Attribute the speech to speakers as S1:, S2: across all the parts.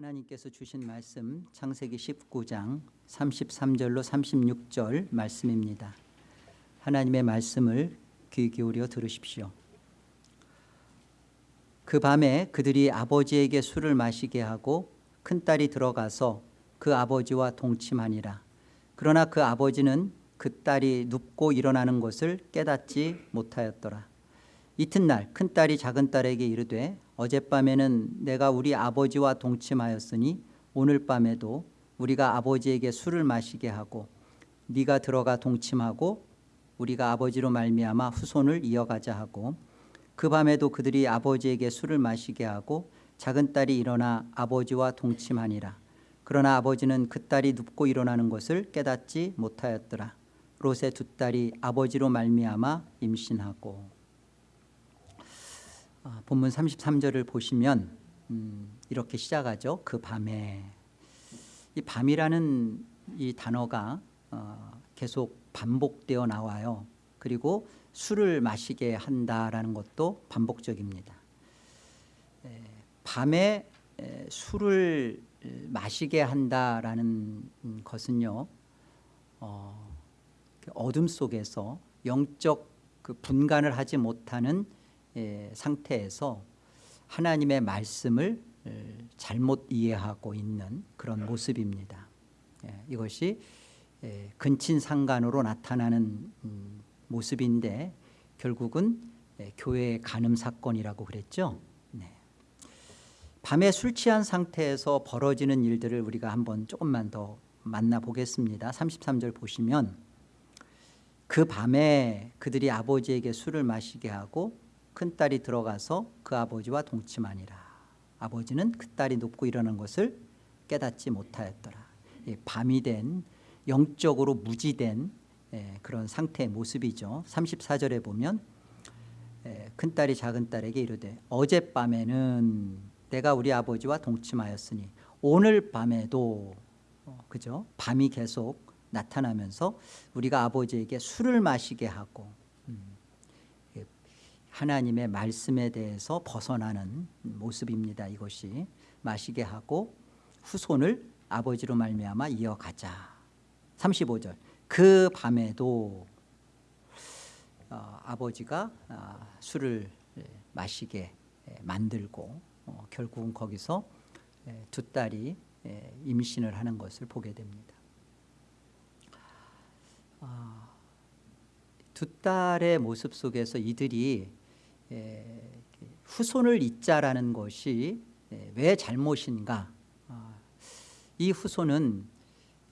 S1: 하나님께서 주신 말씀 창세기 19장 33절로 36절 말씀입니다. 하나님의 말씀을 귀 기울여 들으십시오. 그 밤에 그들이 아버지에게 술을 마시게 하고 큰딸이 들어가서 그 아버지와 동침하니라. 그러나 그 아버지는 그 딸이 눕고 일어나는 것을 깨닫지 못하였더라. 이튿날 큰딸이 작은딸에게 이르되 어젯밤에는 내가 우리 아버지와 동침하였으니 오늘 밤에도 우리가 아버지에게 술을 마시게 하고 네가 들어가 동침하고 우리가 아버지로 말미암아 후손을 이어가자 하고 그 밤에도 그들이 아버지에게 술을 마시게 하고 작은 딸이 일어나 아버지와 동침하니라. 그러나 아버지는 그 딸이 눕고 일어나는 것을 깨닫지 못하였더라. 롯의 두 딸이 아버지로 말미암아 임신하고. 아, 본문 33절을 보시면 음, 이렇게 시작하죠. 그 밤에 이 밤이라는 이 단어가 어, 계속 반복되어 나와요. 그리고 술을 마시게 한다라는 것도 반복적입니다. 에, 밤에 에, 술을 마시게 한다라는 것은요. 어, 어둠 속에서 영적 그 분간을 하지 못하는 예, 상태에서 하나님의 말씀을 잘못 이해하고 있는 그런 모습입니다. 예, 이것이 예, 근친상간으로 나타나는 음, 모습인데 결국은 교회의 간음 사건이라고 그랬죠. 네. 밤에 술 취한 상태에서 벌어지는 일들을 우리가 한번 조금만 더 만나보겠습니다. 33절 보시면 그 밤에 그들이 아버지에게 술을 마시게 하고 큰딸이 들어가서 그 아버지와 동침하니라. 아버지는 그 딸이 눕고 일어난 것을 깨닫지 못하였더라. 밤이 된 영적으로 무지된 그런 상태의 모습이죠. 34절에 보면 큰딸이 작은딸에게 이르되 어젯밤에는 내가 우리 아버지와 동침하였으니 오늘 밤에도 어, 그죠? 밤이 계속 나타나면서 우리가 아버지에게 술을 마시게 하고 하나님의 말씀에 대해서 벗어나는 모습입니다. 이것이 마시게 하고 후손을 아버지로 말미암아 이어가자. 35절 그 밤에도 어, 아버지가 어, 술을 마시게 만들고 어, 결국은 거기서 두 딸이 임신을 하는 것을 보게 됩니다. 아, 두 딸의 모습 속에서 이들이 예, 후손을 잇자라는 것이 예, 왜 잘못인가? 아, 이 후손은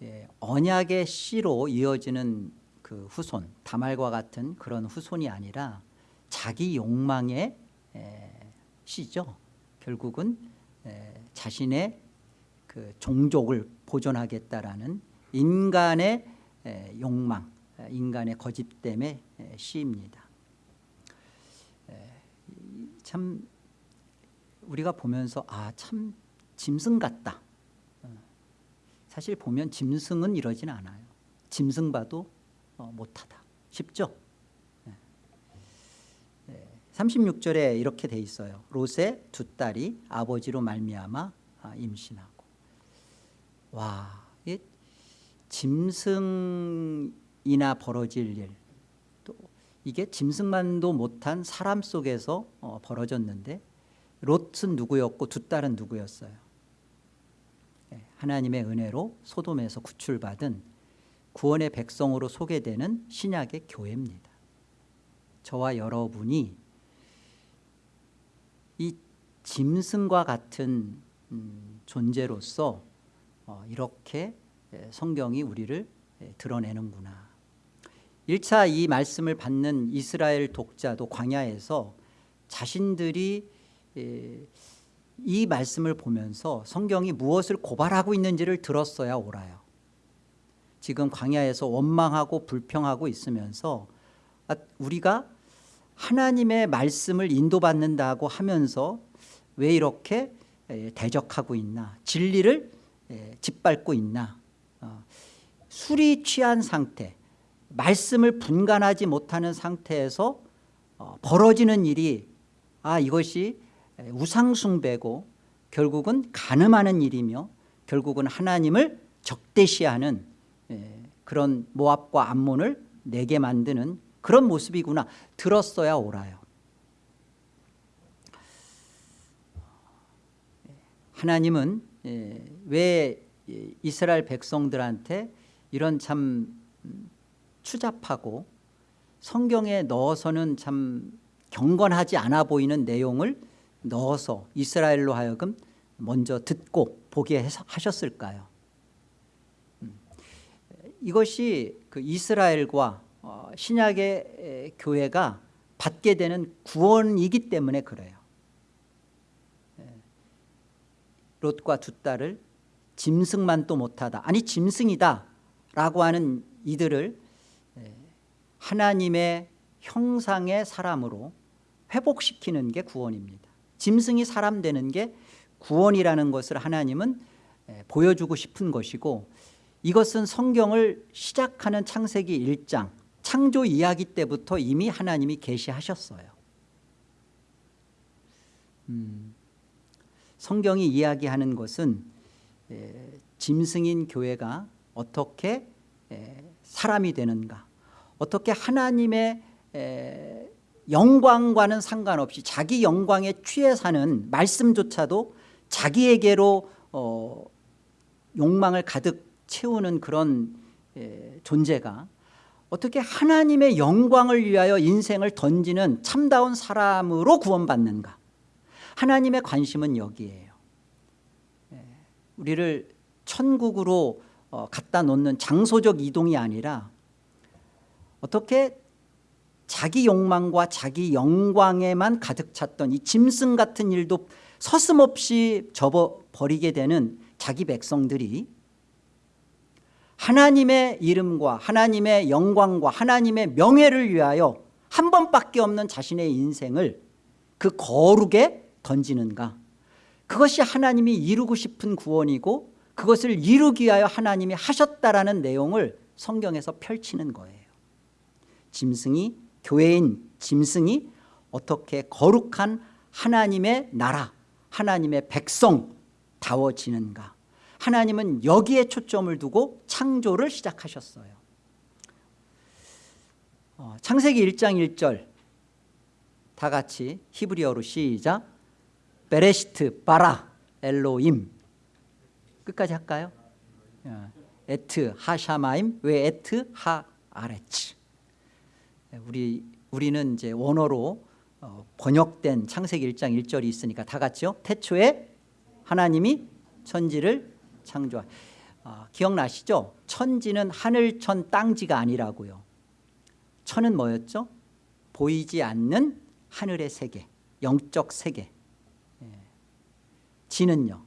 S1: 예, 언약의 씨로 이어지는 그 후손 다말과 같은 그런 후손이 아니라 자기 욕망의 씨죠. 결국은 자신의 그 종족을 보존하겠다라는 인간의 욕망 인간의 거짓됨의 씨입니다 참 우리가 보면서 아 참 짐승 같다. 어, 사실 보면 짐승은 이러진 않아요. 짐승 봐도 어, 못하다. 쉽죠? 36절에 이렇게 돼 있어요. 롯의 두 딸이 아버지로 말미암아 아, 임신하고. 와 짐승이나 벌어질 일 이게 짐승만도 못한 사람 속에서 어, 벌어졌는데 롯은 누구였고 두 딸은 누구였어요? 예, 하나님의 은혜로 소돔에서 구출받은 구원의 백성으로 소개되는 신약의 교회입니다. 저와 여러분이 이 짐승과 같은 음, 존재로서 어, 이렇게 예, 성경이 우리를 예, 드러내는구나 1차 이 말씀을 받는 이스라엘 독자도 광야에서 자신들이 이 말씀을 보면서 성경이 무엇을 고발하고 있는지를 들었어야 옳아요. 지금 광야에서 원망하고 불평하고 있으면서 아, 우리가 하나님의 말씀을 인도받는다고 하면서 왜 이렇게 대적하고 있나 진리를 짓밟고 있나 어, 술이 취한 상태 말씀을 분간하지 못하는 상태에서 어, 벌어지는 일이 아 이것이 우상숭배고 결국은 가늠하는 일이며 결국은 하나님을 적대시하는 예, 그런 모압과 암몬을 내게 만드는 그런 모습이구나. 들었어야 옳아요. 하나님은 예, 왜 이스라엘 백성들한테 이런 참 추잡하고 성경에 넣어서는 참 경건하지 않아 보이는 내용을 넣어서 이스라엘로 하여금 먼저 듣고 보게 하셨을까요? 음, 이것이 그 이스라엘과 어, 신약의 교회가 받게 되는 구원이기 때문에 그래요. 롯과 두 딸을 짐승만 또 못하다 아니 짐승이다 라고 하는 이들을 하나님의 형상의 사람으로 회복시키는 게 구원입니다. 짐승이 사람 되는 게 구원이라는 것을 하나님은 보여주고 싶은 것이고 이것은 성경을 시작하는 창세기 1장 창조 이야기 때부터 이미 하나님이 계시하셨어요. 음, 성경이 이야기하는 것은 에, 짐승인 교회가 어떻게 에, 사람이 되는가 어떻게 하나님의 에, 영광과는 상관없이 자기 영광에 취해 사는 말씀조차도 자기에게로 어, 욕망을 가득 채우는 그런 에, 존재가 어떻게 하나님의 영광을 위하여 인생을 던지는 참다운 사람으로 구원받는가? 하나님의 관심은 여기에요. 예, 우리를 천국으로 어, 갖다 놓는 장소적 이동이 아니라 어떻게 자기 욕망과 자기 영광에만 가득 찼던 이 짐승 같은 일도 서슴없이 접어버리게 되는 자기 백성들이 하나님의 이름과 하나님의 영광과 하나님의 명예를 위하여 한 번밖에 없는 자신의 인생을 그 거룩에 던지는가? 그것이 하나님이 이루고 싶은 구원이고 그것을 이루기 위하여 하나님이 하셨다라는 내용을 성경에서 펼치는 거예요 짐승이 교회인 짐승이 어떻게 거룩한 하나님의 나라 하나님의 백성 다워지는가? 하나님은 여기에 초점을 두고 창조를 시작하셨어요. 어, 창세기 1장 1절. 다 같이 히브리어로 시작. בראשית ברא אלוהים 끝까지 할까요? את השמים ואת הארץ 우리 우리는 이제 원어로 어, 번역된 창세기 1장 1절이 있으니까 다 같이요. 태초에 하나님이 천지를 창조하. 어, 기억나시죠? 천지는 하늘천 땅지가 아니라고요. 천은 뭐였죠? 보이지 않는 하늘의 세계, 영적 세계. 지는요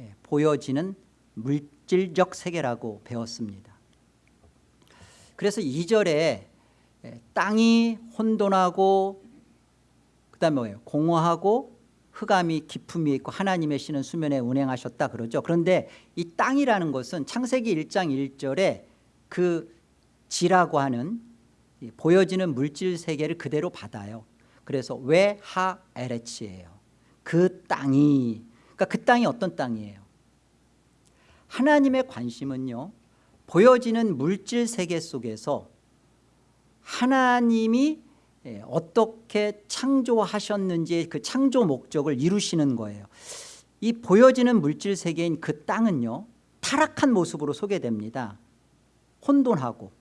S1: 예, 보여지는 물질적 세계라고 배웠습니다 그래서 2절에 예, 땅이 혼돈하고 그 다음에 뭐예요? 공허하고 흑암이 깊음이 있고 하나님의 신은 수면에 운행하셨다 그러죠. 그런데 이 땅이라는 것은 창세기 1장 1절에 그 지라고 하는 보여지는 물질 세계를 그대로 받아요. 그래서 외하에레치예요? 그 땅이. 그러니까 그 땅이 어떤 땅이에요? 하나님의 관심은요 보여지는 물질 세계 속에서 하나님이 예, 어떻게 창조하셨는지 그 창조 목적을 이루시는 거예요. 이 보여지는 물질 세계인 그 땅은요 타락한 모습으로 소개됩니다. 혼돈하고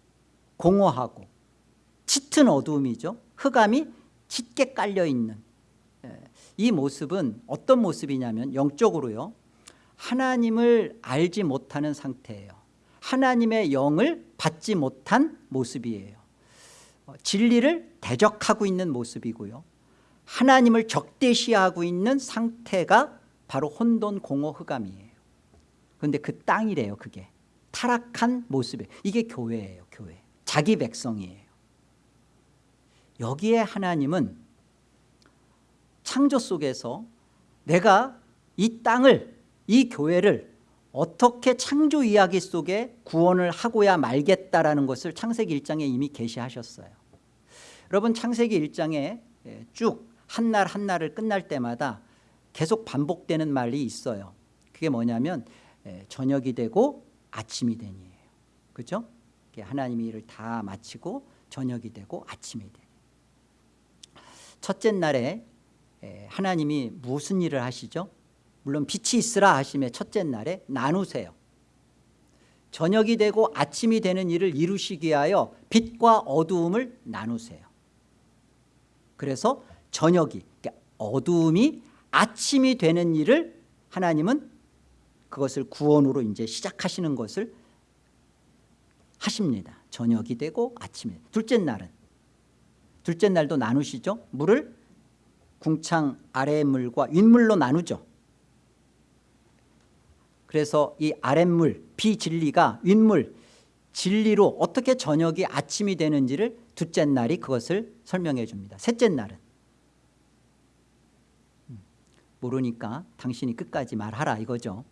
S1: 공허하고 짙은 어두움이죠. 흑암이 짙게 깔려있는 이 모습은 어떤 모습이냐면 영적으로요 하나님을 알지 못하는 상태예요. 하나님의 영을 받지 못한 모습이에요. 어, 진리를 대적하고 있는 모습이고요. 하나님을 적대시하고 있는 상태가 바로 혼돈 공허 흑암이에요. 그런데 그 땅이래요 그게. 타락한 모습이에요. 이게 교회예요 교회. 자기 백성이에요. 여기에 하나님은 창조 속에서 내가 이 땅을 이 교회를 어떻게 창조 이야기 속에 구원을 하고야 말겠다라는 것을 창세기 1장에 이미 계시하셨어요 여러분 창세기 1장에 예, 쭉한 날 한 날을 끝날 때마다 계속 반복되는 말이 있어요. 그게 뭐냐면 에, 저녁이 되고 아침이 되니예요. 그죠? 하나님이 일을 다 마치고 저녁이 되고 아침이 되니. 첫째 날에 에, 하나님이 무슨 일을 하시죠? 물론 빛이 있으라 하심에 첫째 날에 나누세요. 저녁이 되고 아침이 되는 일을 이루시기 위하여 빛과 어두움을 나누세요. 그래서 저녁이 그러니까 어두움이 아침이 되는 일을 하나님은 그것을 구원으로 이제 시작하시는 것을 하십니다. 저녁이 되고 아침에 둘째 날은 둘째 날도 나누시죠. 물을 궁창 아래의 물과 윗물로 나누죠. 그래서 이 아랫물 비진리가 윗물 진리로 어떻게 저녁이 아침이 되는지를 둘째 날이 그것을 설명해 줍니다. 셋째 날은 음, 모르니까 당신이 끝까지 말하라 이거죠.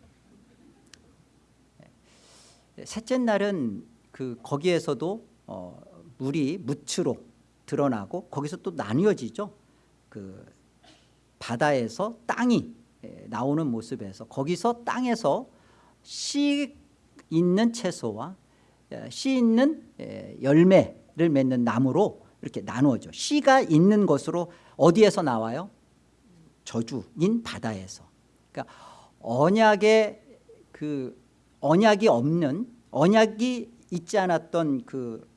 S1: 셋째 날은 그 거기에서도 어, 물이 무추로 드러나고 거기서 또 나뉘어지죠. 그 바다에서 땅이 나오는 모습에서 거기서 땅에서 씨 있는 채소와 씨 있는 열매 를 맺는 나무로 이렇게 나누어져. 씨가 있는 것으로 어디에서 나와요? 저주인 바다에서. 그러니까 언약의 그 언약이 없는 언약이 있지 않았던 그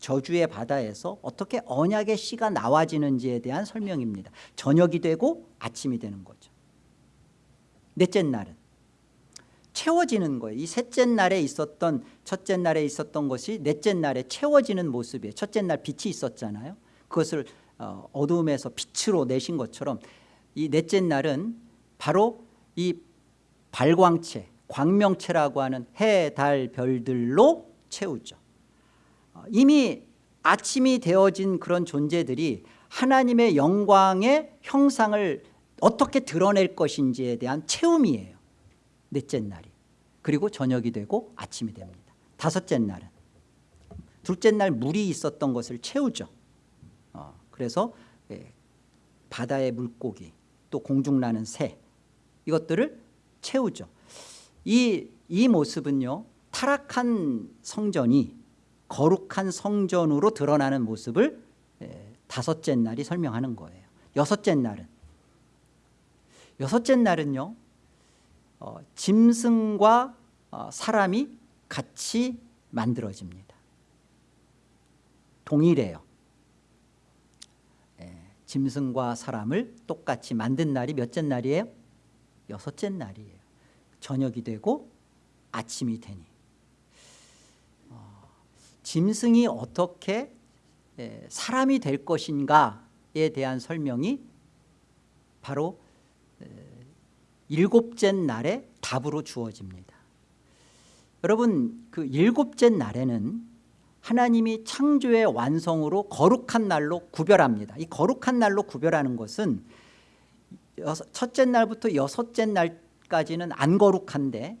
S1: 저주의 바다에서 어떻게 언약의 씨가 나와지는지에 대한 설명입니다. 저녁이 되고 아침이 되는 거죠. 넷째 날은 채워지는 거예요. 이 셋째 날에 있었던 첫째 날에 있었던 것이 넷째 날에 채워지는 모습이에요. 첫째 날 빛이 있었잖아요. 그것을 어, 어두움에서 빛으로 내신 것처럼 이 넷째 날은 바로 이 발광체 광명체라고 하는 해, 달, 별들로 채우죠. 어, 이미 아침이 되어진 그런 존재들이 하나님의 영광의 형상을 어떻게 드러낼 것인지에 대한 체험이에요. 넷째 날이 그리고 저녁이 되고 아침이 됩니다. 다섯째 날은. 둘째 날 물이 있었던 것을 채우죠. 어, 그래서 예, 바다의 물고기 또 공중 나는 새 이것들을 채우죠. 이, 이 모습은요 타락한 성전이 거룩한 성전으로 드러나는 모습을 예, 다섯째 날이 설명하는 거예요. 여섯째 날은. 여섯째 날은요 어, 짐승과 어, 사람이 같이 만들어집니다. 동일해요. 예, 짐승과 사람을 똑같이 만든 날이 몇째 날이에요? 여섯째 날이에요. 저녁이 되고 아침이 되니. 어, 짐승이 어떻게 예, 사람이 될 것인가에 대한 설명이 바로 일곱째 날에 답으로 주어집니다. 여러분 그 일곱째 날에는 하나님이 창조의 완성으로 거룩한 날로 구별합니다. 이 거룩한 날로 구별하는 것은 첫째 날부터 여섯째 날까지는 안 거룩한데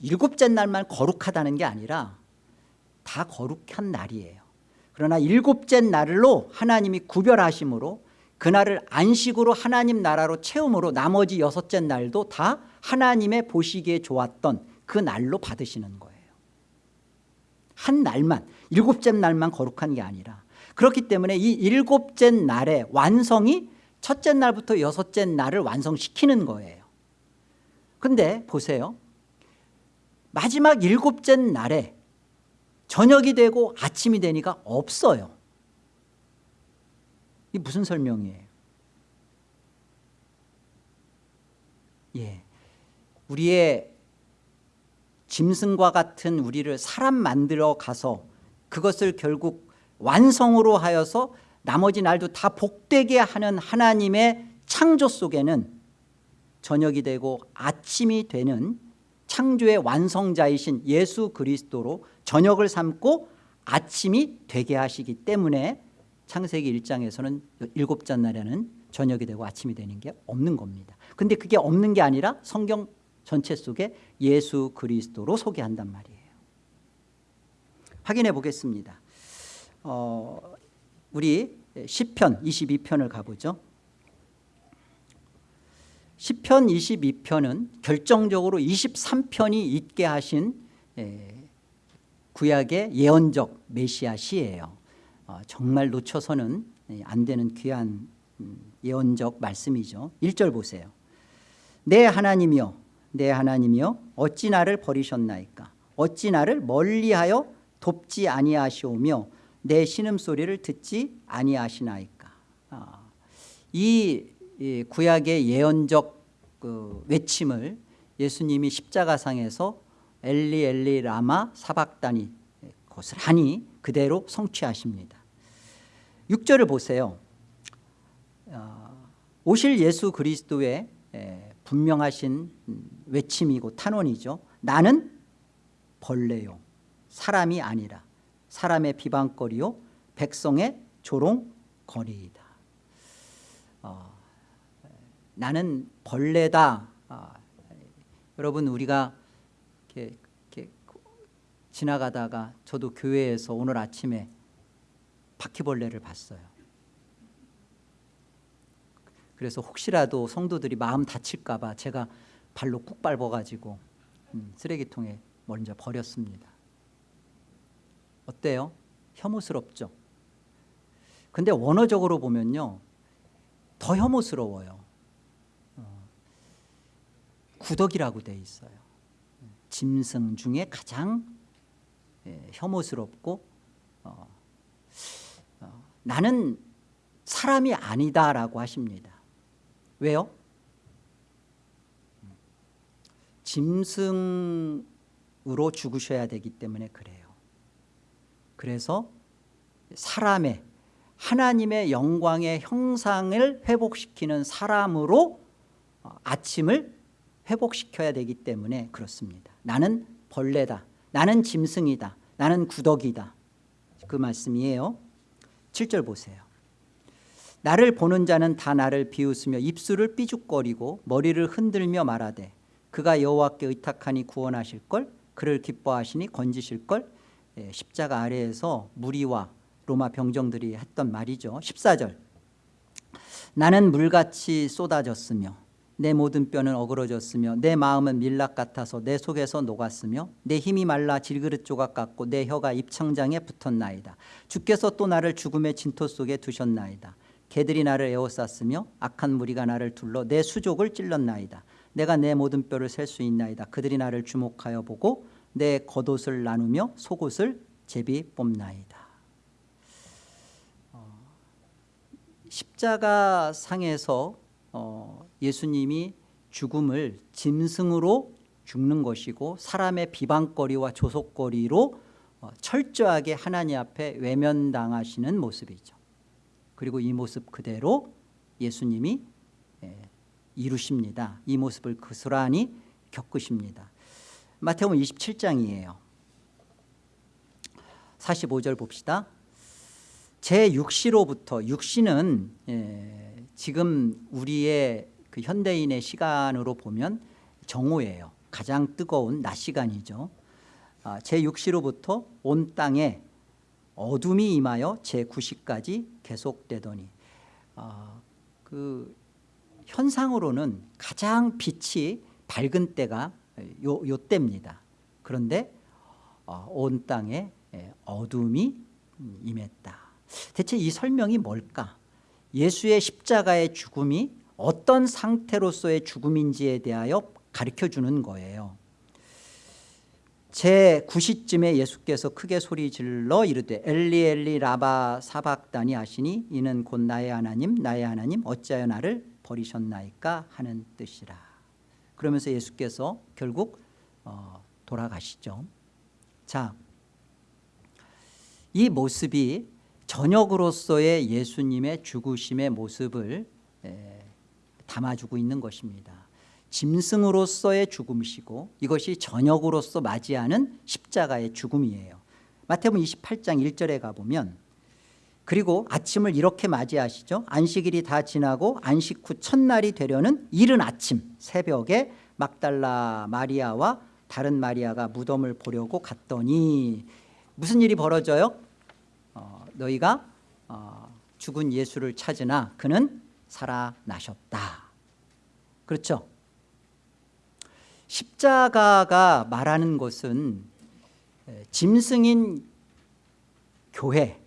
S1: 일곱째 날만 거룩하다는 게 아니라 다 거룩한 날이에요. 그러나 일곱째 날로 하나님이 구별하심으로 그날을 안식으로 하나님 나라로 채움으로 나머지 여섯째 날도 다 하나님의 보시기에 좋았던 그 날로 받으시는 거예요. 한 날만 일곱째 날만 거룩한 게 아니라. 그렇기 때문에 이 일곱째 날의 완성이 첫째 날부터 여섯째 날을 완성시키는 거예요. 근데 보세요. 마지막 일곱째 날에 저녁이 되고 아침이 되니까 없어요 이 무슨 설명이에요? 예, 우리의 짐승과 같은 우리를 사람 만들어 가서 그것을 결국 완성으로 하여서 나머지 날도 다 복되게 하는 하나님의 창조 속에는 저녁이 되고 아침이 되는 창조의 완성자이신 예수 그리스도로 저녁을 삼고 아침이 되게 하시기 때문에 창세기 1장에서는 일곱째 날에는 저녁이 되고 아침이 되는 게 없는 겁니다. 근데 그게 없는 게 아니라 성경 전체 속에 예수 그리스도로 소개한단 말이에요. 확인해 보겠습니다. 어, 우리 10편 22편을 가보죠. 시편 22편은 결정적으로 23편이 있게 하신 예, 구약의 예언적 메시아 시예요. 어, 정말 놓쳐서는 예, 안 되는 귀한 음, 예언적 말씀이죠. 1절 보세요. 내 하나님이여 내 하나님이여 어찌 나를 버리셨나이까 어찌 나를 멀리하여 돕지 아니하시오며 내 신음소리를 듣지 아니하시나이까 아, 이, 이 구약의 예언적 그 외침을 예수님이 십자가상에서 엘리 엘리 라마 사박다니 고스란히 그대로 성취하십니다. 6절을 보세요. 어, 오실 예수 그리스도의 에, 분명하신 음, 외침이고 탄원이죠. 나는 벌레요. 사람이 아니라 사람의 비방거리요 백성의 조롱거리이다. 어, 나는 벌레다. 어, 여러분 우리가 지나가다가 저도 교회에서 오늘 아침에 바퀴벌레를 봤어요. 그래서 혹시라도 성도들이 마음 다칠까 봐 제가 발로 꾹 밟아가지고 음, 쓰레기통에 먼저 버렸습니다. 어때요? 혐오스럽죠? 근데 원어적으로 보면요 더 혐오스러워요. 어, 구덕이라고 돼 있어요. 짐승 중에 가장 예, 혐오스럽고 어, 어, 나는 사람이 아니다라고 하십니다. 왜요? 짐승으로 죽으셔야 되기 때문에 그래요. 그래서 사람의 하나님의 영광의 형상을 회복시키는 사람으로 어, 아침을 회복시켜야 되기 때문에 그렇습니다. 나는 벌레다 나는 짐승이다. 나는 구덕이다. 그 말씀이에요. 7절 보세요. 나를 보는 자는 다 나를 비웃으며 입술을 삐죽거리고 머리를 흔들며 말하되 그가 여호와께 의탁하니 구원하실걸 그를 기뻐하시니 건지실걸. 예, 십자가 아래에서 무리와 로마 병정들이 했던 말이죠. 14절. 나는 물같이 쏟아졌으며 내 모든 뼈는 어그러졌으며 내 마음은 밀락 같아서 내 속에서 녹았으며 내 힘이 말라 질그릇 조각 같고 내 혀가 입창장에 붙었나이다. 주께서 또 나를 죽음의 진토 속에 두셨나이다. 개들이 나를 에워쌌으며 악한 무리가 나를 둘러 내 수족을 찔렀나이다. 내가 내 모든 뼈를 셀 수 있나이다. 그들이 나를 주목하여 보고 내 겉옷을 나누며 속옷을 제비 뽑나이다. 어, 십자가 상에서 어, 예수님이 죽음을 짐승으로 죽는 것이고 사람의 비방거리와 조속거리로 어, 철저하게 하나님 앞에 외면당하시는 모습이죠. 그리고 이 모습 그대로 예수님이 예, 이루십니다. 이 모습을 그스란히 겪으십니다. 마태복음 27장이에요. 45절 봅시다. 제 육시로부터 육시는 예, 지금 우리의 그 현대인의 시간으로 보면 정오예요. 가장 뜨거운 낮 시간이죠. 아, 제 육시로부터 온 땅에 어둠이 임하여 제9시까지 계속되더니 아, 그 현상으로는 가장 빛이 밝은 때가 요, 요 때입니다. 그런데 어, 온 땅에 예, 어둠이 임했다. 대체 이 설명이 뭘까? 예수의 십자가의 죽음이 어떤 상태로서의 죽음인지에 대하여 가르쳐주는 거예요. 제 9시쯤에 예수께서 크게 소리 질러 이르되 엘리 엘리 라바 사박다니 하시니 이는 곧 나의 하나님 나의 하나님 어찌하여 나를 버리셨나이까 하는 뜻이라. 그러면서 예수께서 결국 어, 돌아가시죠. 자, 이 모습이 저녁으로서의 예수님의 죽으심의 모습을 에, 담아주고 있는 것입니다. 짐승으로서의 죽음이시고 이것이 저녁으로서 맞이하는 십자가의 죽음이에요. 마태복음 28장 1절에 가보면 그리고 아침을 이렇게 맞이하시죠. 안식일이 다 지나고 안식 후 첫날이 되려는 이른 아침 새벽에 막달라 마리아와 다른 마리아가 무덤을 보려고 갔더니 무슨 일이 벌어져요? 어, 너희가 어, 죽은 예수를 찾으나 그는 살아나셨다 그렇죠? 십자가가 말하는 것은 짐승인 교회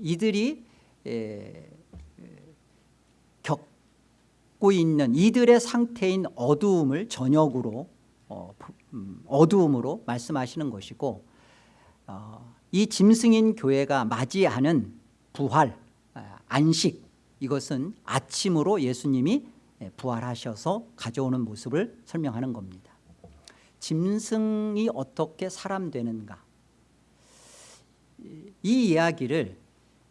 S1: 이들이 겪고 있는 이들의 상태인 어두움을 저녁으로 어, 음, 어두움으로 말씀하시는 것이고 어, 이 짐승인 교회가 맞이하는 부활 아, 안식 이것은 아침으로 예수님이 부활하셔서 가져오는 모습을 설명하는 겁니다. 짐승이 어떻게 사람 되는가? 이 이야기를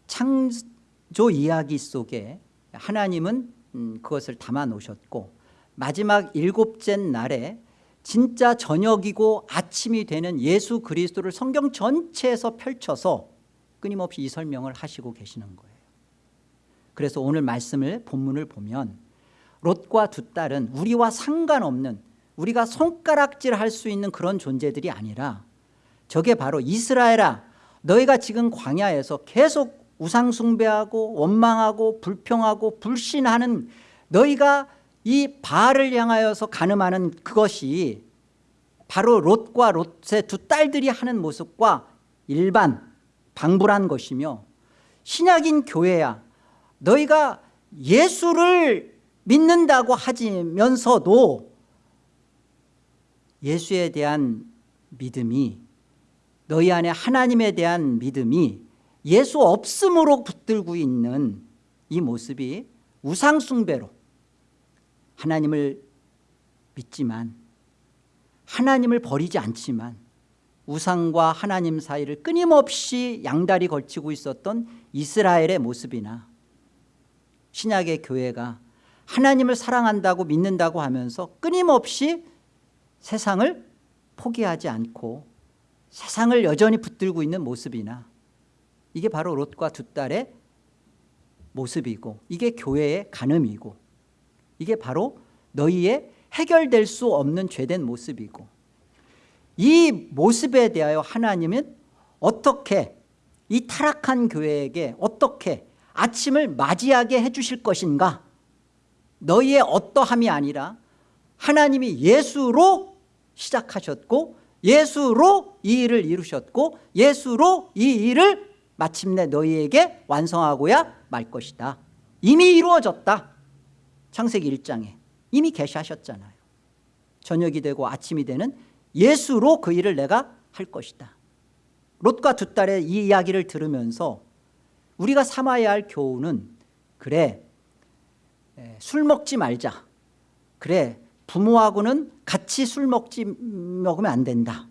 S1: 창조 이야기 속에 하나님은 음, 그것을 담아 놓으셨고 마지막 일곱째 날에 진짜 저녁이고 아침이 되는 예수 그리스도를 성경 전체에서 펼쳐서 끊임없이 이 설명을 하시고 계시는 거예요 그래서 오늘 말씀을 본문을 보면 롯과 두 딸은 우리와 상관없는 우리가 손가락질 할 수 있는 그런 존재들이 아니라 저게 바로 이스라엘아 너희가 지금 광야에서 계속 우상 숭배하고 원망하고 불평하고 불신하는 너희가 이 바알을 향하여서 가늠하는 그것이 바로 롯과 롯의 두 딸들이 하는 모습과 일반 방불한 것이며 신약인 교회야 너희가 예수를 믿는다고 하면서도 예수에 대한 믿음이 너희 안에 하나님에 대한 믿음이 예수 없음으로 붙들고 있는 이 모습이 우상숭배로 하나님을 믿지만 하나님을 버리지 않지만 우상과 하나님 사이를 끊임없이 양다리 걸치고 있었던 이스라엘의 모습이나 신약의 교회가 하나님을 사랑한다고 믿는다고 하면서 끊임없이 세상을 포기하지 않고 세상을 여전히 붙들고 있는 모습이나 이게 바로 롯과 두 딸의 모습이고 이게 교회의 간음이고 이게 바로 너희의 해결될 수 없는 죄된 모습이고 이 모습에 대하여 하나님은 어떻게 이 타락한 교회에게 어떻게 아침을 맞이하게 해주실 것인가? 너희의 어떠함이 아니라 하나님이 예수로 시작하셨고 예수로 이 일을 이루셨고 예수로 이 일을 마침내 너희에게 완성하고야 말 것이다. 이미 이루어졌다. 창세기 1장에. 이미 계시하셨잖아요. 저녁이 되고 아침이 되는 예수로 그 일을 내가 할 것이다. 롯과 두 딸의 이 이야기를 들으면서 우리가 삼아야 할 교훈은 그래 술 먹지 말자. 그래 부모하고는 같이 술 먹지 먹으면 안 된다.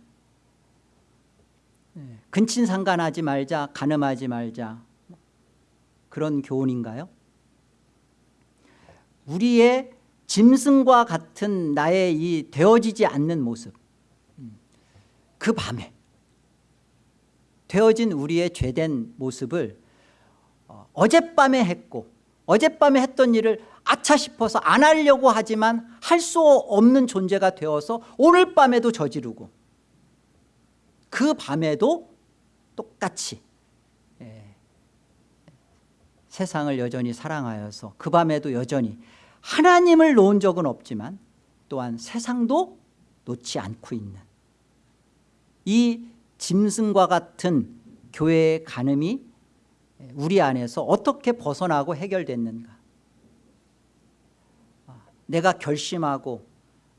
S1: 근친상간하지 말자 가늠하지 말자. 그런 교훈인가요? 우리의 짐승과 같은 나의 이 되어지지 않는 모습. 그 밤에 되어진 우리의 죄된 모습을 어, 어젯밤에 했고 어젯밤에 했던 일을 아차 싶어서 안 하려고 하지만 할 수 없는 존재가 되어서 오늘 밤에도 저지르고 그 밤에도 똑같이 예, 세상을 여전히 사랑하여서 그 밤에도 여전히 하나님을 놓은 적은 없지만 또한 세상도 놓지 않고 있는 이 짐승과 같은 교회의 간음이 우리 안에서 어떻게 벗어나고 해결됐는가? 내가 결심하고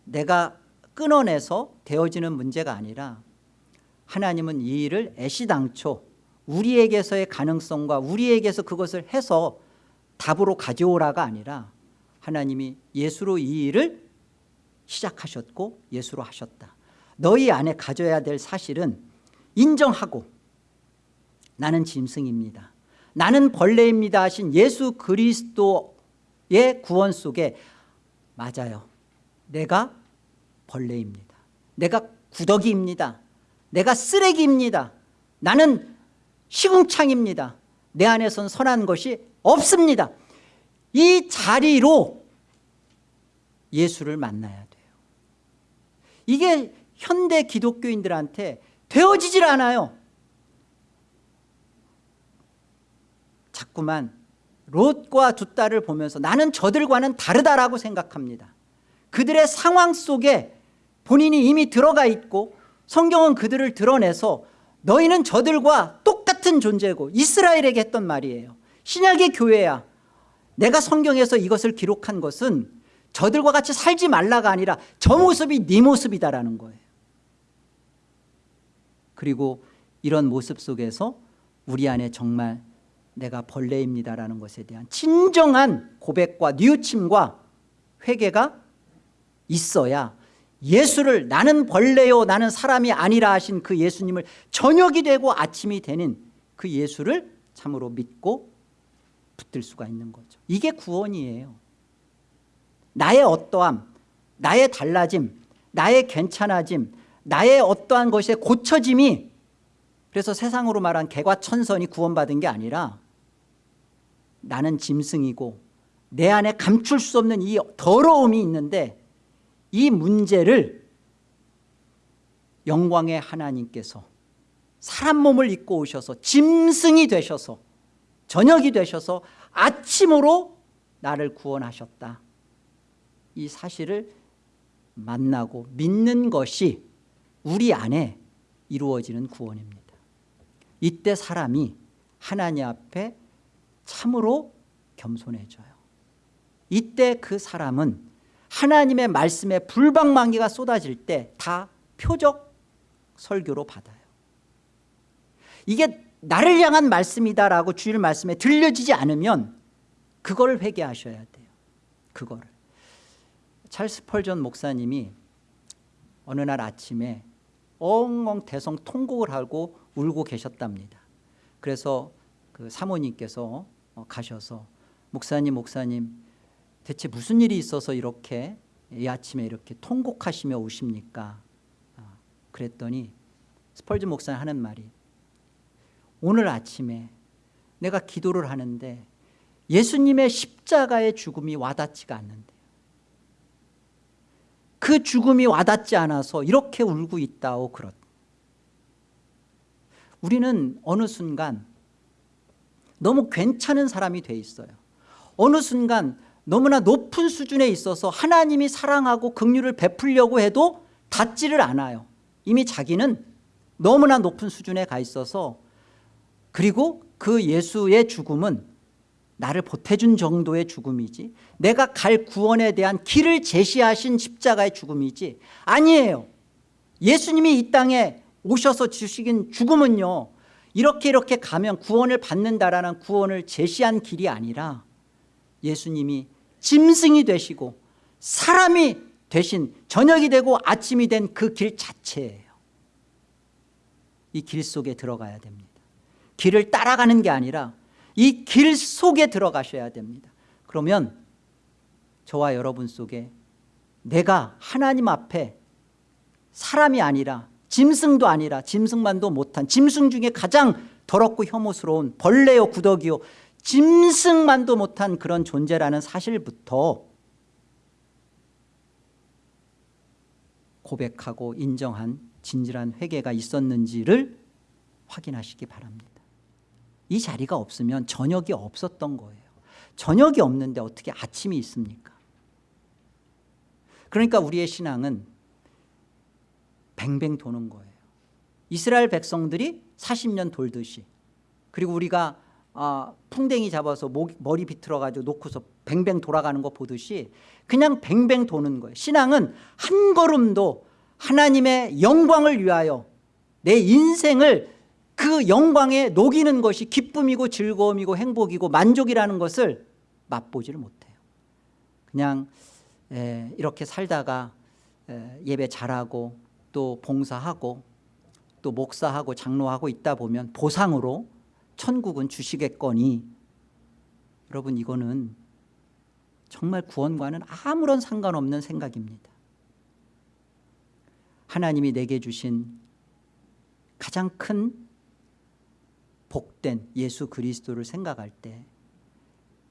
S1: 내가 끊어내서 되어지는 문제가 아니라 하나님은 이 일을 애시당초 우리에게서의 가능성과 우리에게서 그것을 해서 답으로 가져오라가 아니라 하나님이 예수로 이 일을 시작하셨고 예수로 하셨다. 너희 안에 가져야 될 사실은 인정하고 나는 짐승입니다 나는 벌레입니다 하신 예수 그리스도의 구원 속에 맞아요. 내가 벌레입니다. 내가 구더기입니다. 내가 쓰레기입니다. 나는 시궁창입니다. 내 안에선 선한 것이 없습니다. 이 자리로 예수를 만나야 돼요. 이게 현대 기독교인들한테 되어지질 않아요 자꾸만 롯과 두 딸을 보면서 나는 저들과는 다르다라고 생각합니다. 그들의 상황 속에 본인이 이미 들어가 있고 성경은 그들을 드러내서 너희는 저들과 똑같은 존재고 이스라엘에게 했던 말이에요. 신약의 교회야. 내가 성경에서 이것을 기록한 것은 저들과 같이 살지 말라가 아니라 저 모습이 네 모습이다라는 거예요. 그리고 이런 모습 속에서 우리 안에 정말 내가 벌레입니다라는 것에 대한 진정한 고백과 뉘우침과 회개가 있어야 예수를 나는 벌레요 나는 사람이 아니라 하신 그 예수님을 저녁이 되고 아침이 되는 그 예수를 참으로 믿고 붙들 수가 있는 거죠. 이게 구원이에요. 나의 어떠함 나의 달라짐 나의 괜찮아짐 나의 어떠한 것의 고쳐짐이 그래서 세상으로 말한 개과천선이 구원받은 게 아니라 나는 짐승이고 내 안에 감출 수 없는 이 더러움이 있는데 이 문제를 영광의 하나님께서 사람 몸을 입고 오셔서 짐승이 되셔서 저녁이 되셔서 아침으로 나를 구원하셨다. 이 사실을 만나고 믿는 것이 우리 안에 이루어지는 구원입니다 이때 사람이 하나님 앞에 참으로 겸손해져요. 이때 그 사람은 하나님의 말씀에 불방망이가 쏟아질 때 다 표적 설교로 받아요. 이게 나를 향한 말씀이다라고 주일 말씀에 들려지지 않으면 그걸 회개하셔야 돼요. 그거를. 찰스 펄전 목사님이 어느 날 아침에 엉엉 대성 통곡을 하고 울고 계셨답니다. 그래서 그 사모님께서 어, 가셔서 목사님 목사님 대체 무슨 일이 있어서 이렇게 이 아침에 이렇게 통곡하시며 오십니까? 아, 그랬더니 스펄즈 목사님 하는 말이 오늘 아침에 내가 기도를 하는데 예수님의 십자가의 죽음이 와닿지가 않는데 그 죽음이 와닿지 않아서 이렇게 울고 있다고 그렇 우리는 어느 순간 너무 괜찮은 사람이 돼 있어요. 어느 순간 너무나 높은 수준에 있어서 하나님이 사랑하고 긍휼을 베풀려고 해도 닿지를 않아요. 이미 자기는 너무나 높은 수준에 가 있어서 그리고 그 예수의 죽음은 나를 보태준 정도의 죽음이지 내가 갈 구원에 대한 길을 제시하신 십자가의 죽음이지. 아니에요. 예수님이 이 땅에 오셔서 주시긴 죽음은요 이렇게 이렇게 가면 구원을 받는다라는 구원을 제시한 길이 아니라 예수님이 짐승이 되시고 사람이 되신 저녁이 되고 아침이 된 그 길 자체예요. 이 길 속에 들어가야 됩니다. 길을 따라가는 게 아니라 이 길 속에 들어가셔야 됩니다. 그러면 저와 여러분 속에 내가 하나님 앞에 사람이 아니라 짐승도 아니라 짐승만도 못한 짐승 중에 가장 더럽고 혐오스러운 벌레요 구더기요 짐승만도 못한 그런 존재라는 사실부터 고백하고 인정한 진실한 회개가 있었는지를 확인하시기 바랍니다 이 자리가 없으면 저녁이 없었던 거예요. 저녁이 없는데 어떻게 아침이 있습니까? 그러니까 우리의 신앙은 뱅뱅 도는 거예요. 이스라엘 백성들이 40년 돌듯이 그리고 우리가 아, 풍뎅이 잡아서 목, 머리 비틀어 가지고 놓고서 뱅뱅 돌아가는 거 보듯이 그냥 뱅뱅 도는 거예요. 신앙은 한 걸음도 하나님의 영광을 위하여 내 인생을 그 영광에 녹이는 것이 기쁨이고 즐거움이고 행복이고 만족이라는 것을 맛보지를 못해요. 그냥 에, 이렇게 살다가 에, 예배 잘하고 또 봉사하고 또 목사하고 장로하고 있다 보면 보상으로 천국은 주시겠거니. 여러분 이거는 정말 구원과는 아무런 상관없는 생각입니다. 하나님이 내게 주신 가장 큰 복된 예수 그리스도를 생각할 때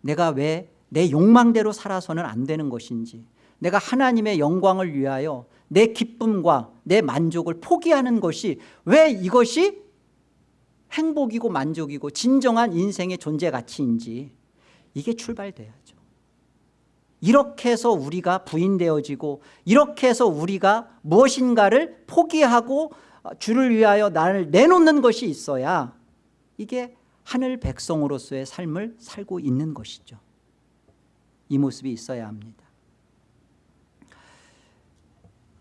S1: 내가 왜 내 욕망대로 살아서는 안 되는 것인지 내가 하나님의 영광을 위하여 내 기쁨과 내 만족을 포기하는 것이 왜 이것이 행복이고 만족이고 진정한 인생의 존재 가치인지 이게 출발돼야죠. 이렇게 해서 우리가 부인되어지고 이렇게 해서 우리가 무엇인가를 포기하고 주를 위하여 나를 내놓는 것이 있어야 이게 하늘 백성으로서의 삶을 살고 있는 것이죠. 이 모습이 있어야 합니다.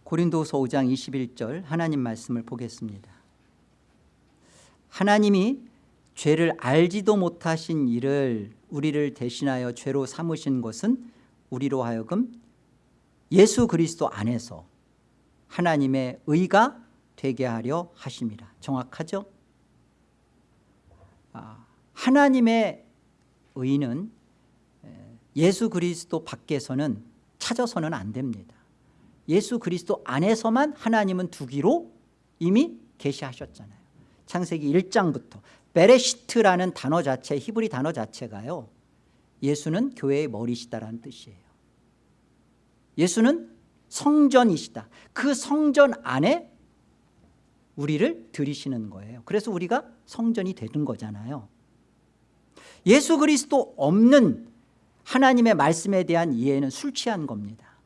S1: 고린도서 5장 21절 하나님 말씀을 보겠습니다. 하나님이 죄를 알지도 못하신 일을 우리를 대신하여 죄로 삼으신 것은 우리로 하여금 예수 그리스도 안에서 하나님의 의가 되게 하려 하심이라 정확하죠? 아, 하나님의 의는 예수 그리스도 밖에서는 찾아서는 안 됩니다. 예수 그리스도 안에서만 하나님은 두기로 이미 계시하셨잖아요. 창세기 1장부터 베레시트라는 단어 자체 히브리 단어 자체가요 예수는 교회의 머리시다라는 뜻이에요. 예수는 성전이시다. 그 성전 안에 우리를 들이시는 거예요. 그래서 우리가 성전이 되는 거잖아요. 예수 그리스도 없는 하나님의 말씀에 대한 이해는 술 취한 겁니다.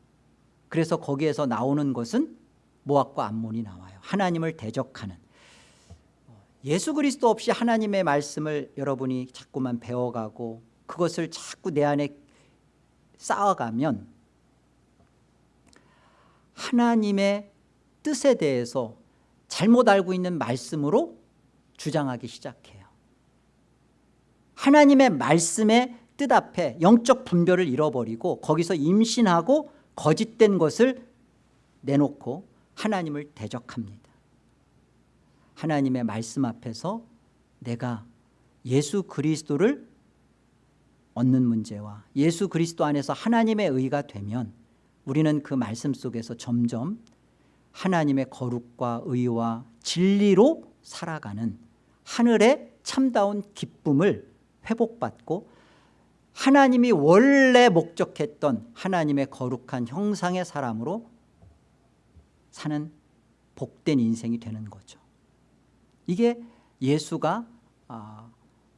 S1: 그래서 거기에서 나오는 것은 모압과 암몬이 나와요. 하나님을 대적하는. 예수 그리스도 없이 하나님의 말씀을 여러분이 자꾸만 배워가고 그것을 자꾸 내 안에 쌓아가면 하나님의 뜻에 대해서 잘못 알고 있는 말씀으로 주장하기 시작해요. 하나님의 말씀의 뜻 앞에 영적 분별을 잃어버리고 거기서 임신하고 거짓된 것을 내놓고 하나님을 대적합니다. 하나님의 말씀 앞에서 내가 예수 그리스도를 얻는 문제와 예수 그리스도 안에서 하나님의 의가 되면 우리는 그 말씀 속에서 점점 하나님의 거룩과 의와 진리로 살아가는 하늘의 참다운 기쁨을 회복받고 하나님이 원래 목적했던 하나님의 거룩한 형상의 사람으로 사는 복된 인생이 되는 거죠. 이게 예수가 아,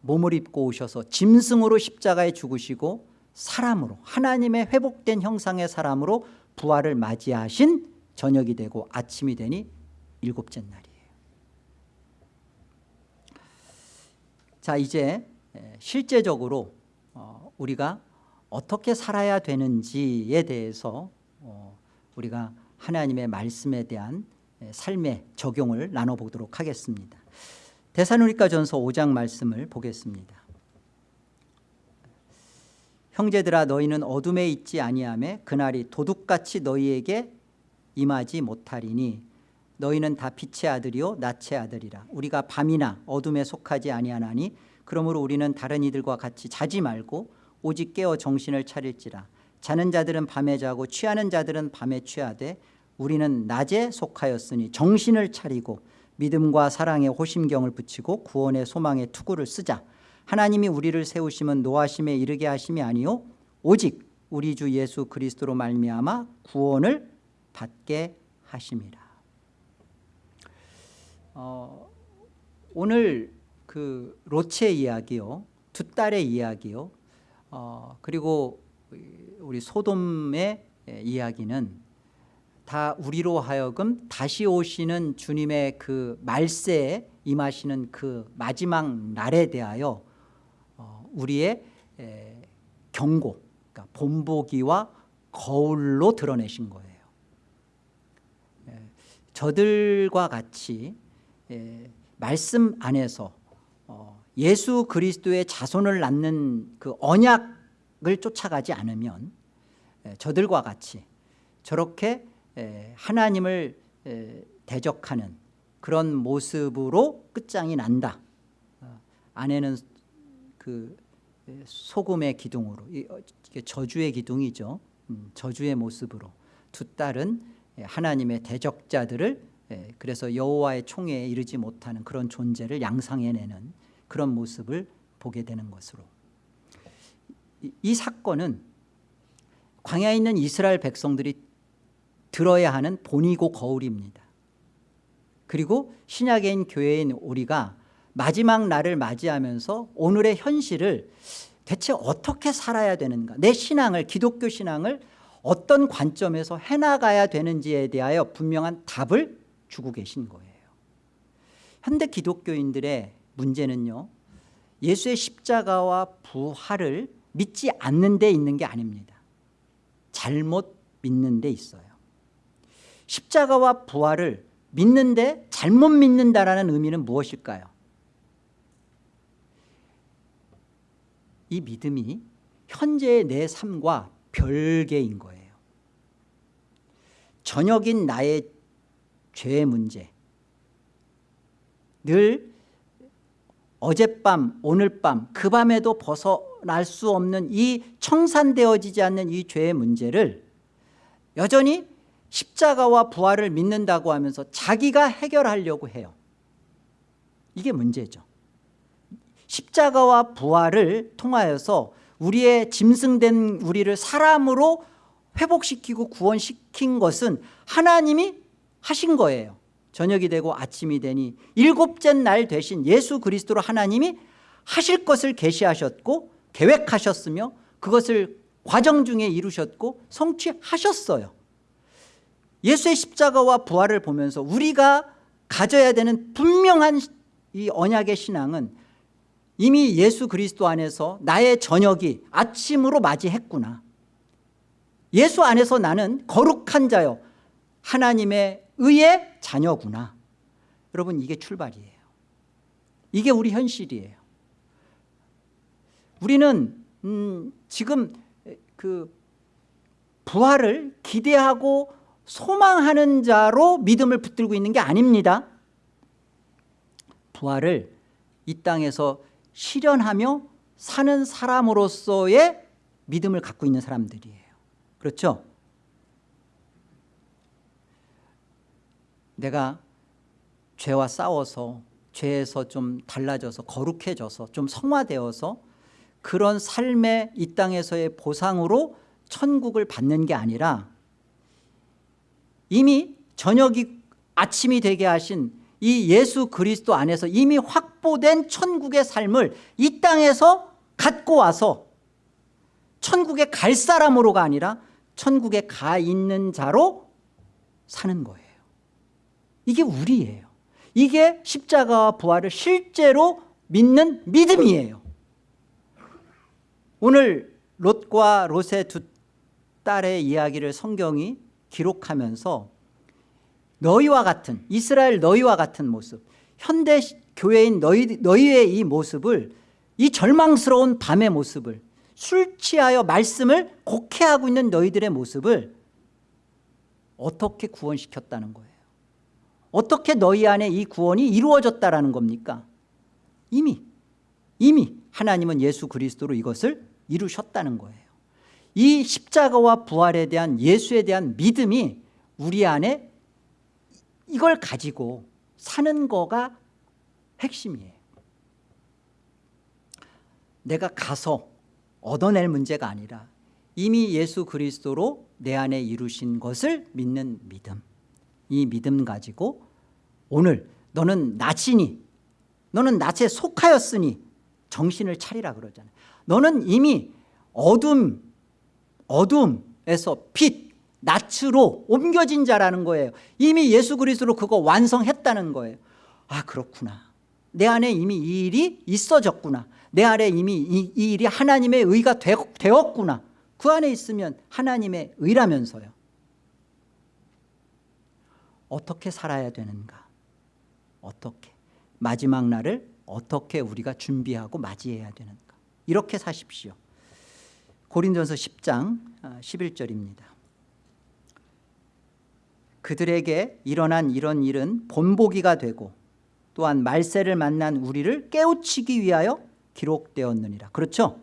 S1: 몸을 입고 오셔서 짐승으로 십자가에 죽으시고 사람으로 하나님의 회복된 형상의 사람으로 부활을 맞이하신 저녁이 되고 아침이 되니 일곱째 날이에요. 자 이제 실제적으로 어, 우리가 어떻게 살아야 되는지에 대해서 어, 우리가 하나님의 말씀에 대한 삶의 적용을 나눠보도록 하겠습니다. 대사누리가 전서 5장 말씀을 보겠습니다. 형제들아 너희는 어둠에 있지 아니하며 그날이 도둑같이 너희에게 임하지 못하리니 너희는 다 빛의 아들이요 낯의 아들이라. 우리가 밤이나 어둠에 속하지 아니하나니 그러므로 우리는 다른 이들과 같이 자지 말고 오직 깨어 정신을 차릴지라. 자는 자들은 밤에 자고 취하는 자들은 밤에 취하되 우리는 낮에 속하였으니 정신을 차리고 믿음과 사랑의 호심경을 붙이고 구원의 소망의 투구를 쓰자. 하나님이 우리를 세우심은 노하심에 이르게 하심이 아니요 오직 우리 주 예수 그리스도로 말미암아 구원을 받게 하심이라 어, 오늘 그 로체 이야기요 두 딸의 이야기요 어, 그리고 우리 소돔의 이야기는 다 우리로 하여금 다시 오시는 주님의 그 말세에 임하시는 그 마지막 날에 대하여 어, 우리의 경고 그러니까 본보기와 거울로 드러내신 거예요 저들과 같이 말씀 안에서 어, 예수 그리스도의 자손을 낳는 그 언약을 쫓아가지 않으면 저들과 같이 저렇게 하나님을 대적하는 그런 모습으로 끝장이 난다. 어, 아내는 그 소금의 기둥으로 어, 저주의 기둥이죠. 음, 저주의 모습으로 두 딸은 하나님의 대적자들을 그래서 여호와의 총회에 이르지 못하는 그런 존재를 양상해내는 그런 모습을 보게 되는 것으로. 이 사건은 광야에 있는 이스라엘 백성들이 들어야 하는 본이고 거울입니다. 그리고 신약인 교회인 우리가 마지막 날을 맞이하면서 오늘의 현실을 대체 어떻게 살아야 되는가 내 신앙을 기독교 신앙을 어떤 관점에서 해나가야 되는지에 대하여 분명한 답을 주고 계신 거예요. 현대 기독교인들의 문제는요 예수의 십자가와 부활을 믿지 않는 데 있는 게 아닙니다. 잘못 믿는 데 있어요. 십자가와 부활을 믿는데 잘못 믿는다라는 의미는 무엇일까요? 이 믿음이 현재의 내 삶과 별개인 거예요 저녁인 나의 죄의 문제. 늘 어젯밤 오늘 밤 그 밤에도 벗어날 수 없는 이 청산되어지지 않는 이 죄의 문제를 여전히 십자가와 부활을 믿는다고 하면서 자기가 해결하려고 해요. 이게 문제죠. 십자가와 부활을 통하여서 우리의 짐승된 우리를 사람으로 회복시키고 구원시킨 것은 하나님이 하신 거예요. 저녁이 되고 아침이 되니 일곱째 날 되신 예수 그리스도로 하나님이 하실 것을 계시하셨고 계획하셨으며 그것을 과정 중에 이루셨고 성취하셨어요. 예수의 십자가와 부활을 보면서 우리가 가져야 되는 분명한 이 언약의 신앙은 이미 예수 그리스도 안에서 나의 저녁이 아침으로 맞이했구나 예수 안에서 나는 거룩한 자요. 하나님의 의의 자녀구나. 여러분 이게 출발이에요. 이게 우리 현실이에요. 우리는 음 지금 그 부활을 기대하고 소망하는 자로 믿음을 붙들고 있는 게 아닙니다. 부활을 이 땅에서 실현하며 사는 사람으로서의 믿음을 갖고 있는 사람들이에요 그렇죠? 내가 죄와 싸워서 죄에서 좀 달라져서 거룩해져서 좀 성화되어서 그런 삶의 이 땅에서의 보상으로 천국을 받는 게 아니라 이미 저녁이 아침이 되게 하신 이 예수 그리스도 안에서 이미 확보된 천국의 삶을 이 땅에서 갖고 와서 천국에 갈 사람으로가 아니라 천국에 가 있는 자로 사는 거예요. 이게 우리예요. 이게 십자가와 부활을 실제로 믿는 믿음이에요. 오늘 롯과 롯의 두 딸의 이야기를 성경이 기록하면서 너희와 같은 이스라엘 너희와 같은 모습 현대 교회인 너희, 너희의 이 모습을 이 절망스러운 밤의 모습을 술 취하여 말씀을 곡해하고 있는 너희들의 모습을 어떻게 구원시켰다는 거예요? 어떻게 너희 안에 이 구원이 이루어졌다는 겁니까? 이미 이미 하나님은 예수 그리스도로 이것을 이루셨다는 거예요. 이 십자가와 부활에 대한 예수에 대한 믿음이 우리 안에 이걸 가지고 사는 거가 핵심이에요. 내가 가서 얻어낼 문제가 아니라 이미 예수 그리스도로 내 안에 이루신 것을 믿는 믿음. 이 믿음 가지고 오늘 너는 나치니? 너는 낯에 속하였으니? 정신을 차리라 그러잖아요. 너는 이미 어둠 어둠에서 빛 낯으로 옮겨진 자라는 거예요. 이미 예수 그리스도로 그거 완성했다는 거예요. 아 그렇구나. 내 안에 이미 이 일이 있어졌구나 내 안에 이미 이, 이 일이 하나님의 의가 되었, 구나 그 안에 있으면 하나님의 의라면서요. 어떻게 살아야 되는가? 어떻게? 마지막 날을 어떻게 우리가 준비하고 맞이해야 되는가? 이렇게 사십시오. 고린도서 10장 11절입니다. 아, 그들에게 일어난 이런 일은 본보기가 되고 또한 말세를 만난 우리를 깨우치기 위하여 기록되었느니라. 그렇죠?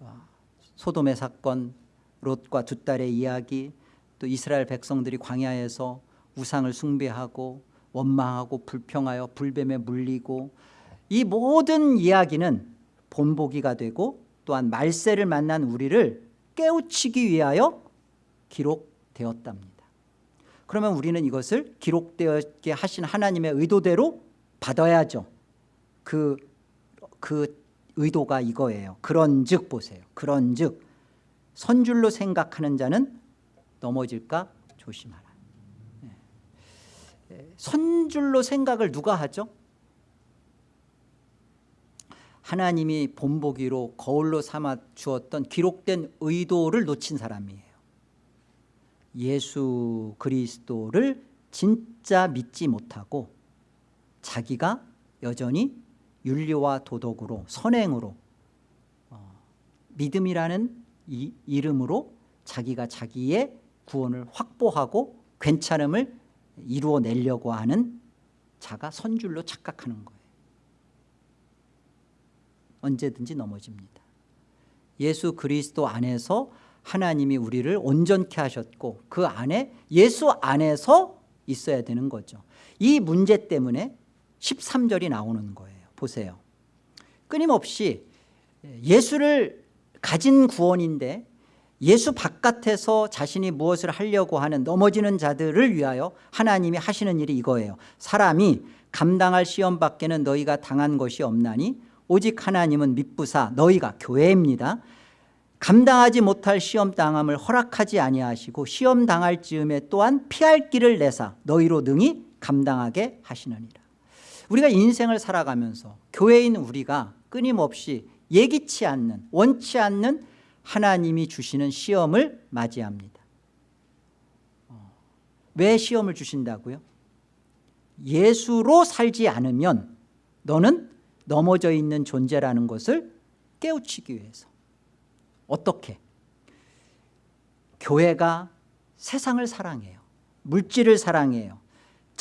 S1: 아, 소돔의 사건 롯과 두 딸의 이야기 또 이스라엘 백성들이 광야에서 우상을 숭배하고 원망하고 불평하여 불뱀에 물리고 이 모든 이야기는 본보기가 되고 또한 말세를 만난 우리를 깨우치기 위하여 기록되었답니다. 그러면 우리는 이것을 기록되게 하신 하나님의 의도대로 받아야죠 그, 그 의도가 이거예요. 그런 즉 보세요. 그런 즉 선줄로 생각하는 자는 넘어질까 조심하라. 예. 선줄로 생각을 누가 하죠? 하나님이 본보기로 거울로 삼아 주었던 기록된 의도를 놓친 사람이에요. 예수 그리스도를 진짜 믿지 못하고 자기가 여전히 윤리와 도덕으로 선행으로 어, 믿음이라는 이, 이름으로 자기가 자기의 구원을 확보하고 괜찮음을 이루어내려고 하는 자가 선줄로 착각하는 거예요. 언제든지 넘어집니다. 예수 그리스도 안에서 하나님이 우리를 온전케 하셨고 그 안에 예수 안에서 있어야 되는 거죠. 이 문제 때문에 13절이 나오는 거예요 보세요. 끊임없이 예수를 가진 구원인데 예수 바깥에서 자신이 무엇을 하려고 하는 넘어지는 자들을 위하여 하나님이 하시는 일이 이거예요. 사람이 감당할 시험 밖에는 너희가 당한 것이 없나니 오직 하나님은 믿부사 너희가 교회입니다. 감당하지 못할 시험 당함을 허락하지 아니하시고 시험 당할 즈음에 또한 피할 길을 내사 너희로 능히 감당하게 하시느니라 우리가 인생을 살아가면서 교회인 우리가 끊임없이 예기치 않는 원치 않는 하나님이 주시는 시험을 맞이합니다 어, 왜 시험을 주신다고요? 예수로 살지 않으면 너는 넘어져 있는 존재라는 것을 깨우치기 위해서 어떻게? 교회가 세상을 사랑해요 물질을 사랑해요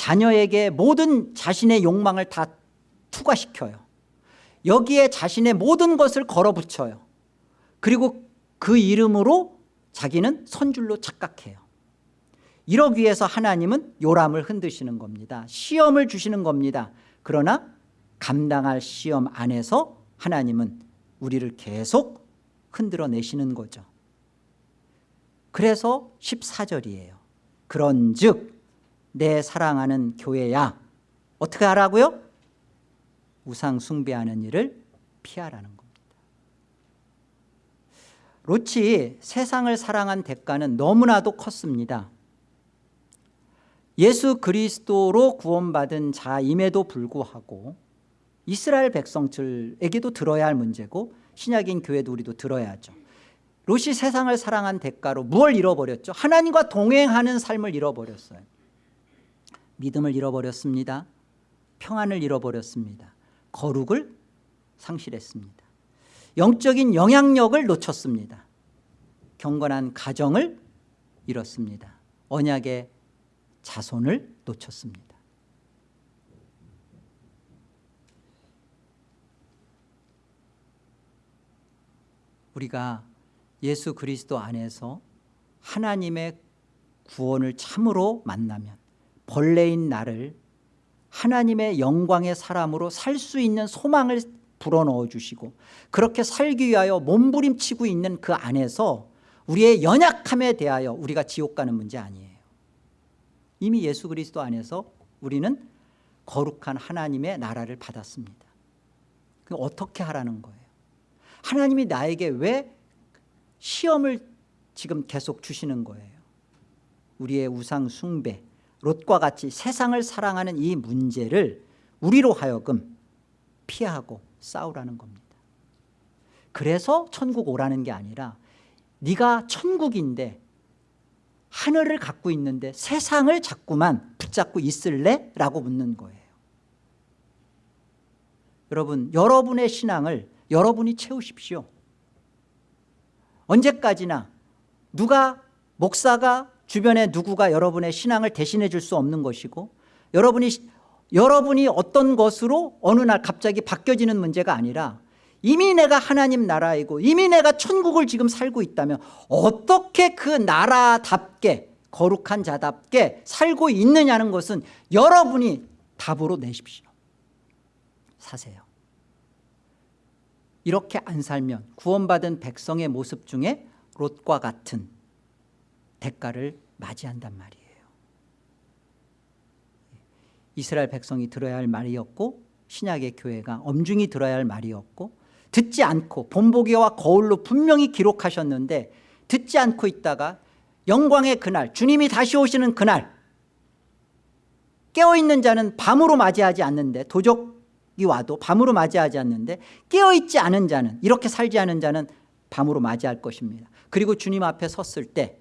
S1: 자녀에게 모든 자신의 욕망을 다 투과시켜요. 여기에 자신의 모든 것을 걸어붙여요. 그리고 그 이름으로 자기는 선줄로 착각해요. 이러기 위해서 하나님은 요람을 흔드시는 겁니다. 시험을 주시는 겁니다. 그러나 감당할 시험 안에서 하나님은 우리를 계속 흔들어 내시는 거죠. 그래서 14절이에요. 그런 즉 내 사랑하는 교회야. 어떻게 하라고요? 우상 숭배하는 일을 피하라는 겁니다. 롯이 세상을 사랑한 대가는 너무나도 컸습니다. 예수 그리스도로 구원받은 자임에도 불구하고 이스라엘 백성들에게도 들어야 할 문제고 신약인 교회도 우리도 들어야죠. 롯이 세상을 사랑한 대가로 무엇을 잃어버렸죠? 하나님과 동행하는 삶을 잃어버렸어요 믿음을 잃어버렸습니다. 평안을 잃어버렸습니다. 거룩을 상실했습니다. 영적인 영향력을 놓쳤습니다. 경건한 가정을 잃었습니다. 언약의 자손을 놓쳤습니다. 우리가 예수 그리스도 안에서 하나님의 구원을 참으로 만나면 벌레인 나를 하나님의 영광의 사람으로 살 수 있는 소망을 불어넣어 주시고 그렇게 살기 위하여 몸부림치고 있는 그 안에서 우리의 연약함에 대하여 우리가 지옥 가는 문제 아니에요. 이미 예수 그리스도 안에서 우리는 거룩한 하나님의 나라를 받았습니다. 어떻게 하라는 거예요? 하나님이 나에게 왜 시험을 지금 계속 주시는 거예요? 우리의 우상 숭배 롯과 같이 세상을 사랑하는 이 문제를 우리로 하여금 피하고 싸우라는 겁니다. 그래서 천국 오라는 게 아니라 네가 천국인데 하늘을 갖고 있는데 세상을 자꾸만 붙잡고 있을래? 라고 묻는 거예요. 여러분 여러분의 신앙을 여러분이 채우십시오. 언제까지나 누가 목사가 주변에 누구가 여러분의 신앙을 대신해 줄 수 없는 것이고 여러분이 여러분이 어떤 것으로 어느 날 갑자기 바뀌어지는 문제가 아니라 이미 내가 하나님 나라이고 이미 내가 천국을 지금 살고 있다면 어떻게 그 나라답게 거룩한 자답게 살고 있느냐는 것은 여러분이 답으로 내십시오. 사세요. 이렇게 안 살면 구원받은 백성의 모습 중에 롯과 같은 대가를 맞이한단 말이에요. 이스라엘 백성이 들어야 할 말이었고 신약의 교회가 엄중히 들어야 할 말이었고 듣지 않고 본보기와 거울로 분명히 기록하셨는데 듣지 않고 있다가 영광의 그날 주님이 다시 오시는 그날 깨어있는 자는 밤으로 맞이하지 않는데 도적이 와도 밤으로 맞이하지 않는데 깨어있지 않은 자는 이렇게 살지 않은 자는 밤으로 맞이할 것입니다. 그리고 주님 앞에 섰을 때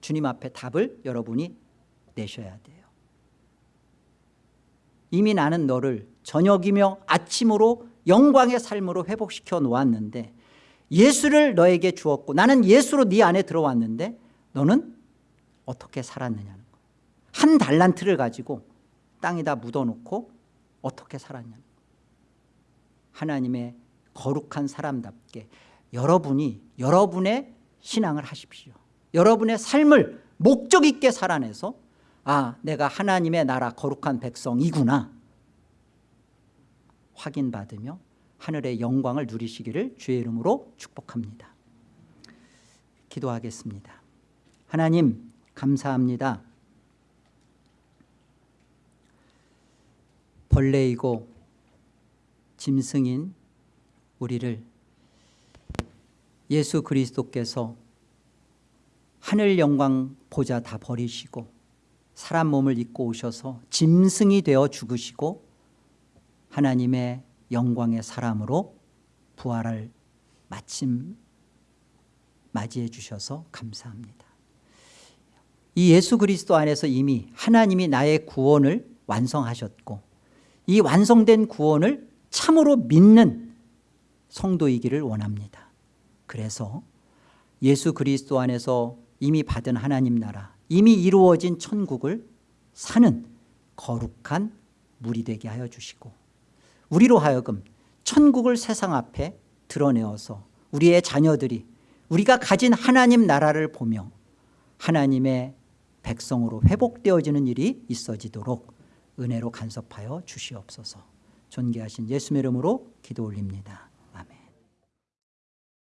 S1: 주님 앞에 답을 여러분이 내셔야 돼요. 이미 나는 너를 저녁이며 아침으로 영광의 삶으로 회복시켜 놓았는데 예수를 너에게 주었고 나는 예수로 네 안에 들어왔는데 너는 어떻게 살았느냐는 거예요. 한 달란트를 가지고 땅에다 묻어놓고 어떻게 살았냐는 거예요. 하나님의 거룩한 사람답게 여러분이 여러분의 신앙을 하십시오 여러분의 삶을 목적 있게 살아내서 아 내가 하나님의 나라 거룩한 백성이구나. 확인받으며 하늘의 영광을 누리시기를 주의 이름으로 축복합니다. 기도하겠습니다. 하나님 감사합니다. 벌레이고 짐승인 우리를 예수 그리스도께서 하늘 영광 보자 다 버리시고 사람 몸을 입고 오셔서 짐승이 되어 죽으시고 하나님의 영광의 사람으로 부활을 마침 맞이해 주셔서 감사합니다. 이 예수 그리스도 안에서 이미 하나님이 나의 구원을 완성하셨고 이 완성된 구원을 참으로 믿는 성도이기를 원합니다. 그래서 예수 그리스도 안에서 이미 받은 하나님 나라 이미 이루어진 천국을 사는 거룩한 물이 되게 하여 주시고 우리로 하여금 천국을 세상 앞에 드러내어서 우리의 자녀들이 우리가 가진 하나님 나라를 보며 하나님의 백성으로 회복되어지는 일이 있어지도록 은혜로 간섭하여 주시옵소서. 존귀하신 예수의 이름으로 기도 올립니다